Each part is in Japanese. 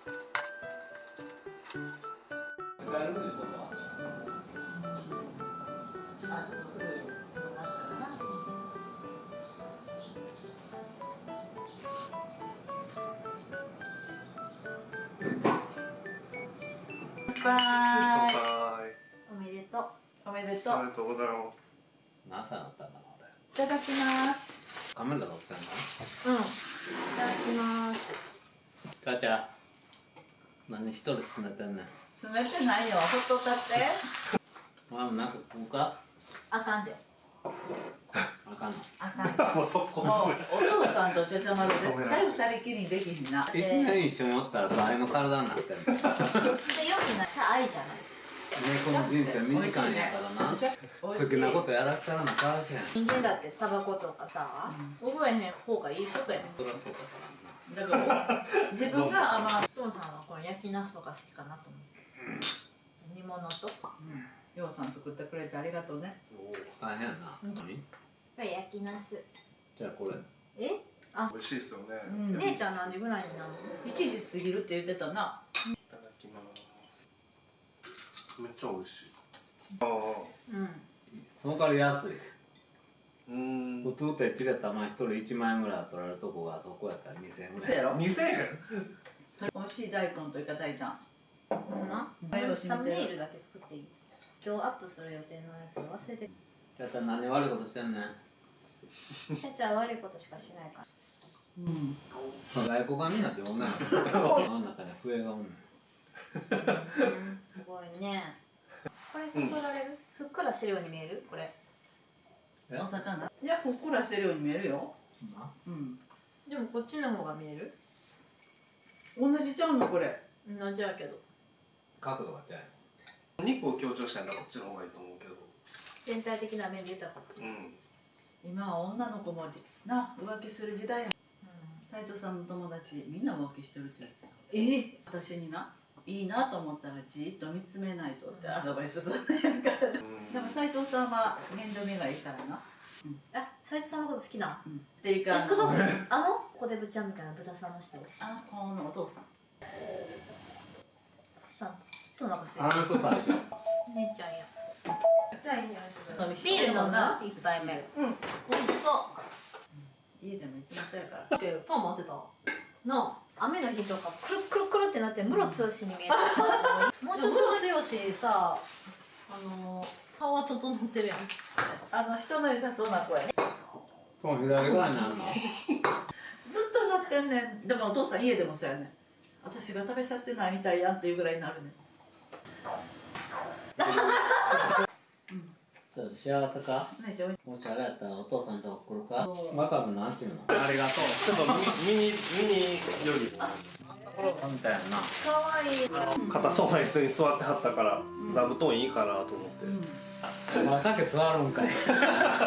おめでとう。おめでとうありがとうございま何歳だったんだろういただきます。俺カメラ撮ってんのうん。いただきます。ちゃちゃ何一人進めてんねん住めてないよ。ほっとったって。まあなんか食うか？あかんで。あかんの？あかん。す もう速攻もうお父さんとしちゃまで。絶対二人きりにできひんな。一年一緒におったら倍の体になってんの。でよくない。さ愛じゃない。猫の人生短いからな。好きなことやらせたらなかわけ人間だってタバコとかさ、覚えへん方がいいことやねりゃそうだか。らなだから 自分が甘いお父さんはこの焼きナスとか好きかなと思って、煮物とようさん作ってくれてありがとうね。大変やな。何これ焼きナスじゃあこれ。え？あ。美味しいですよね、うん。姉ちゃん何時ぐらいになるの？1時過ぎるって言ってたな。いただきます。めっちゃ美味しい。ああうん。その代わり安いうん。普通って1列玉一人1万円ぐらい取られるとこがそこやったら2000円ぐらい。そうやろ2000円？美味しい大根とイカ大胆。ほんまうんサムネイルだけ作っていい。今日アップする予定のやつ忘れてちゃちゃ何悪いことしてんねん。ちゃちゃ悪いことしかしないから。うん。外国がみんなって女の子の中に笛がおんねん。うんすごいね。これそそられる、ふっくらしてるように見える？これ。えお魚いやふっくらしてるように見えるよ。なうん。でもこっちの方が見える？同じちゃうのこれ。同じやけど。角度が違う。肉を強調したんだこっちの方がいいと思うけど。全体的な面で言ったらこっち、うん。今は女の子もな浮気する時代や。斉藤さんの友達みんな浮気してるって言ってた。え？私にないいなと思ったらじっと見つめないとってアドバイスするんやから。でうん。も斉藤さんは面倒見がいいからな。あ斉藤さんのこと好きなうん。っていうえかあの君あのコデブちゃんみたいな豚さんの人？あの子のお父さん。さんちょっとお腹すいあの人最初姉ちゃんや。じゃあいいビビール飲んだ一杯目。うん。美味しそう。家でもいつもそうやから。パン待ってた？なあ雨の日とかくるくるくるってなってムロ剛に見えた。もうちょっとムロ剛さあの顔は整ってるやん。あの人の良さそうな子やねその左側にあんの？ずっとなってんねん。でもお父さん家でもそうやねん。私が食べさせてないみたいやんっていうぐらいになるねん ちょっと幸せか？姉ちゃんもしあれやったらお父さんとこ来るか？またもなんていうの？ありがとう。ちょっとミ ミニミニよりみたいやな。かわい。い硬そうな椅子に座ってはったから座布団いいかなと思って、うん。お前さっき座るんかい。お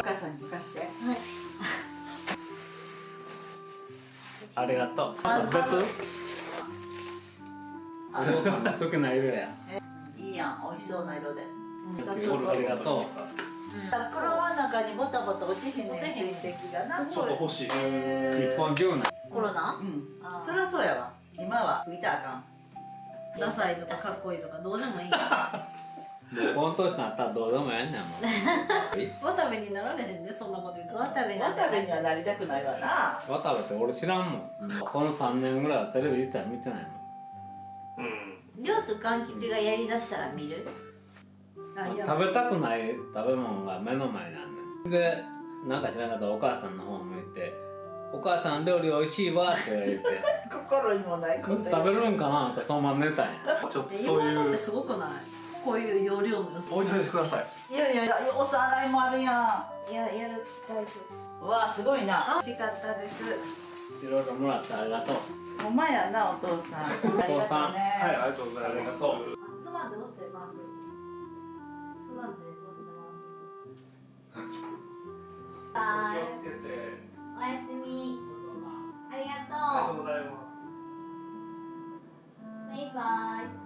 母さんに任して。ありがとう。別お父さんの好きな色や。いいやん。美味しそうな色で。ありがとう車の中にボタボタ落ちひんねん水滴がな。ちょっと欲しい。日本中なコロナ？うん。そりゃそうやわ。今は。拭いたらあかん。ダサいとかかっこいいとかどうでもいい。この年になったらどうでもええねんもう。渡部になられへんねそんなこと言ってたら渡部なん渡部にはなりたくないわな。渡部って俺知らんもん。この3年ぐらいはテレビ自体見てないもん。うん。両津勘吉がやりだしたら見る？あいや食べたくない食べ物が目の前にあんねんでなんか知らんかったらお母さんの方向いて「お母さん料理おいしいわ」って言われて。心にもないこと食べるんかなってそのまま寝たんや。ちょっとそうい妹ってうすごくない？こういう容量の良さ。置いといてください。いやいやいやお皿洗いもあるやいややるタイプ。んうわすごいな。美味しかったです。いろいろもらってありがとう。ほんまやなお父さん。ありがとうね。はいありがとうございます。つまんで押してます？バイおやすみ。ありがととうございます。うバイバイ